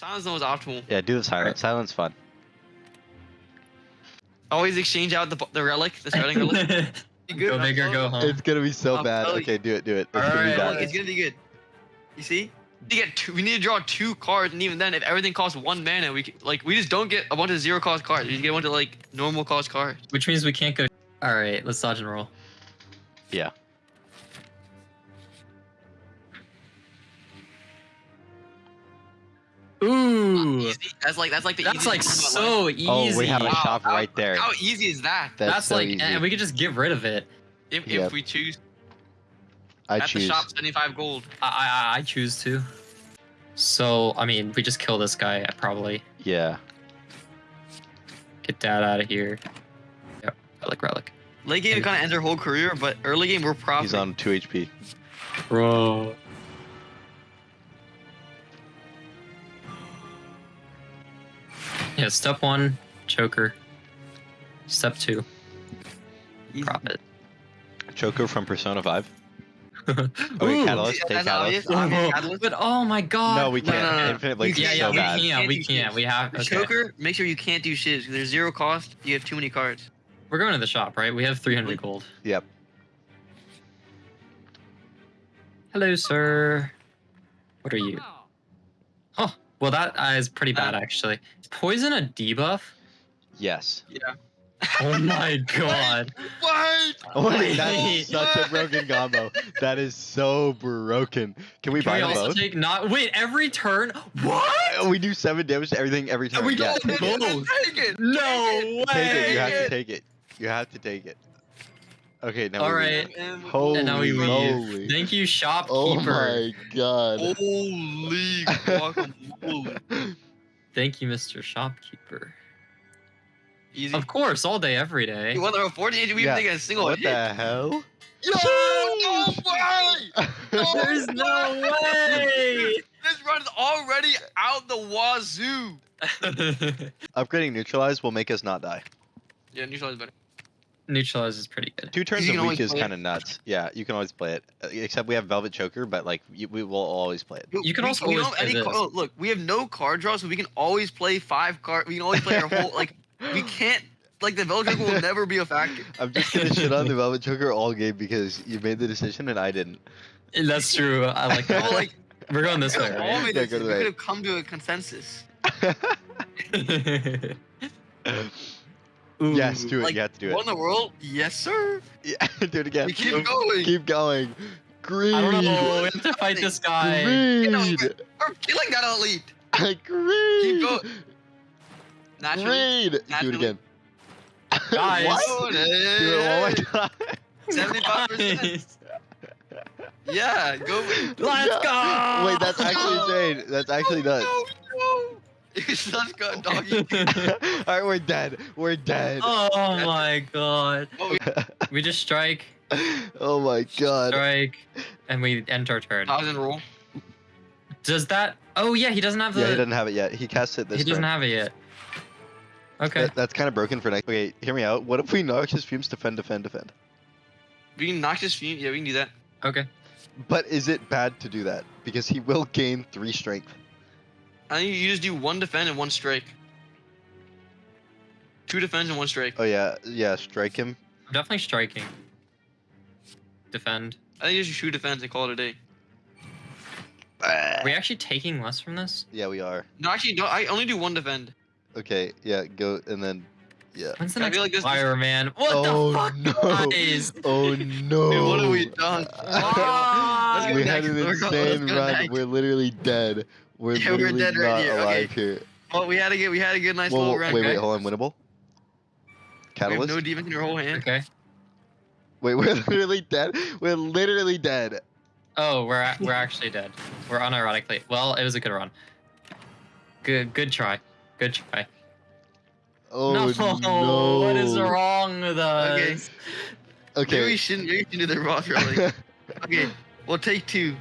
Silence zone is optimal. Yeah, do the silent. Silence fun. Always exchange out the the relic, the starting relic. Good, go man. big or go home. It's gonna be so I'm bad. Oh, okay, do it, do it. It's gonna be Alright, bad. Look, it's gonna be good. You see? You get two, we need to draw two cards, and even then, if everything costs one mana, we like we just don't get a bunch of zero cost cards. We just get a bunch of like normal cost cards. Which means we can't go. All right, let's dodge and roll. Yeah. Ooh, Easy. That's like that's like the that's easiest like thing in my so easy. Oh, we have a shop how- right there. How easy is that? That's, That's so like, easy. and we could just get rid of it. If, Yep. if we choose I at choose. the shop, seventy five gold. I, I I choose to. So I mean, we just kill this guy. Probably Yeah. get that out of here. Yep, relic, relic. Late game, it kind of ends our whole career, but early game, we're profiting. He's on 2 HP. Bro. Yeah, step one, choker. Step two, Easy. profit. Choker from Persona 5. Okay, Ooh. Catalyst. Take That's obvious. Catalyst. Obvious oh, catalyst. But oh my god. No, we can't. no, no, no. Infinite Blade Yeah, is yeah, so we bad. can't. Can't We can't. We have. The Okay. Choker, make sure you can't do shit. 'cause There's zero cost. You have too many cards. We're going to the shop, right? We have 300 gold. Yep. Hello, sir. What are you? Oh, well, that uh, pretty bad, actually. Is poison a debuff? Yes. Yeah. Oh my god. What? Oh, that's such a broken combo. That is so broken. Can we Can buy we also both? take not wait every turn? What? We do seven damage to everything every time. we yeah. go both. Take it. No Take it. You have to take it. You have to take it. Okay, now All we right. And- Holy And now we leave. moly. Thank you, oh shopkeeper. Oh my god. Holy guacamole. Thank you, Mr. Shopkeeper. Easy. Of course, all day, every day. You won the 48. We Yeah. even take a single what hit. the hell? Yo, no way! There's no way. This run is already out the wazoo. Upgrading neutralize will make us not die. Yeah, neutralize better. Neutralize is pretty good. Two turns You a week is kind of nuts. Yeah, you can always play it. Uh, Except we have Velvet Choker, but like you, we will always play it. You can We- also we don't always play any this. car- look, we have no card draw, so we can always play five card. We can always play our whole like. We can't like the Velvet Joker will never be a factor. I'm just gonna shit on the Velvet Choker all game because you made the decision and I didn't. That's true. I like No, that. like We're going this way, could all right? Yeah, this- go we could have come to a consensus. Ooh. yes, do it. Like, you have to do it. the world? Yes, sir. Yeah, do it again. We keep going. Keep going. Greed. I don't know. We have to fight this guy. Greed. we're, killing that elite. Greed. Keep going. Naturally. Greed. Do it again. Guys. what? Do it one more time. Seventy-five percent. Yeah, go. Let's go. Wait, that's actually insane. That's actually oh, nuts. No, no. You're such good doggy. Alright, we're dead. We're dead. oh my god. Oh, We just strike, oh my god. strike, and we end our turn. Thousand roll. Does that? Oh yeah, he doesn't have the. Yeah, he doesn't have it yet. He cast it this he doesn't turn. have it yet. Okay. That- that's kind of broken for next. Okay, hear me out. What if we Noxious Fumes defend, defend, defend? We can Noxious Fume. Yeah, we can do that. Okay. But is it bad to do that? Because he will gain three strength. I think you just do one defend and one strike. Two defense and one strike. Oh yeah, yeah. Strike him. I'm definitely striking. Defend. I think you just shoot defense and call it a day. Are we actually taking less from this? Yeah, we are. No, actually, no. I only do one defend. Okay, yeah. Go and then, yeah. When's the I next feel like this- fire man? What oh the fuck, no! guys? Oh no! Dude, what have we done? Let's we go had next. an Let's go- let's insane go run. next. We're literally dead. We're Yeah, we're literally dead not right here, okay. alive here. Well, we had to get we had to get a nice Whoa, little wait, run. wait, okay? hold on. Winnable. We have Catalyst. no defense in your whole hand. Okay. Wait, we're literally dead. We're literally dead. Oh, we're a- we're actually dead. We're unironically. Well, it was a good run. Good good try. Good try. Oh no, no! what is wrong with Okay. us? Maybe we shouldn't. Maybe we should do the raw really. okay, we'll take two.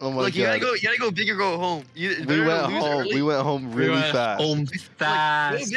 oh my Look, you gotta god. go. You gotta go big or go home. You, we went home. We went home We really went fast. Home Go fast. big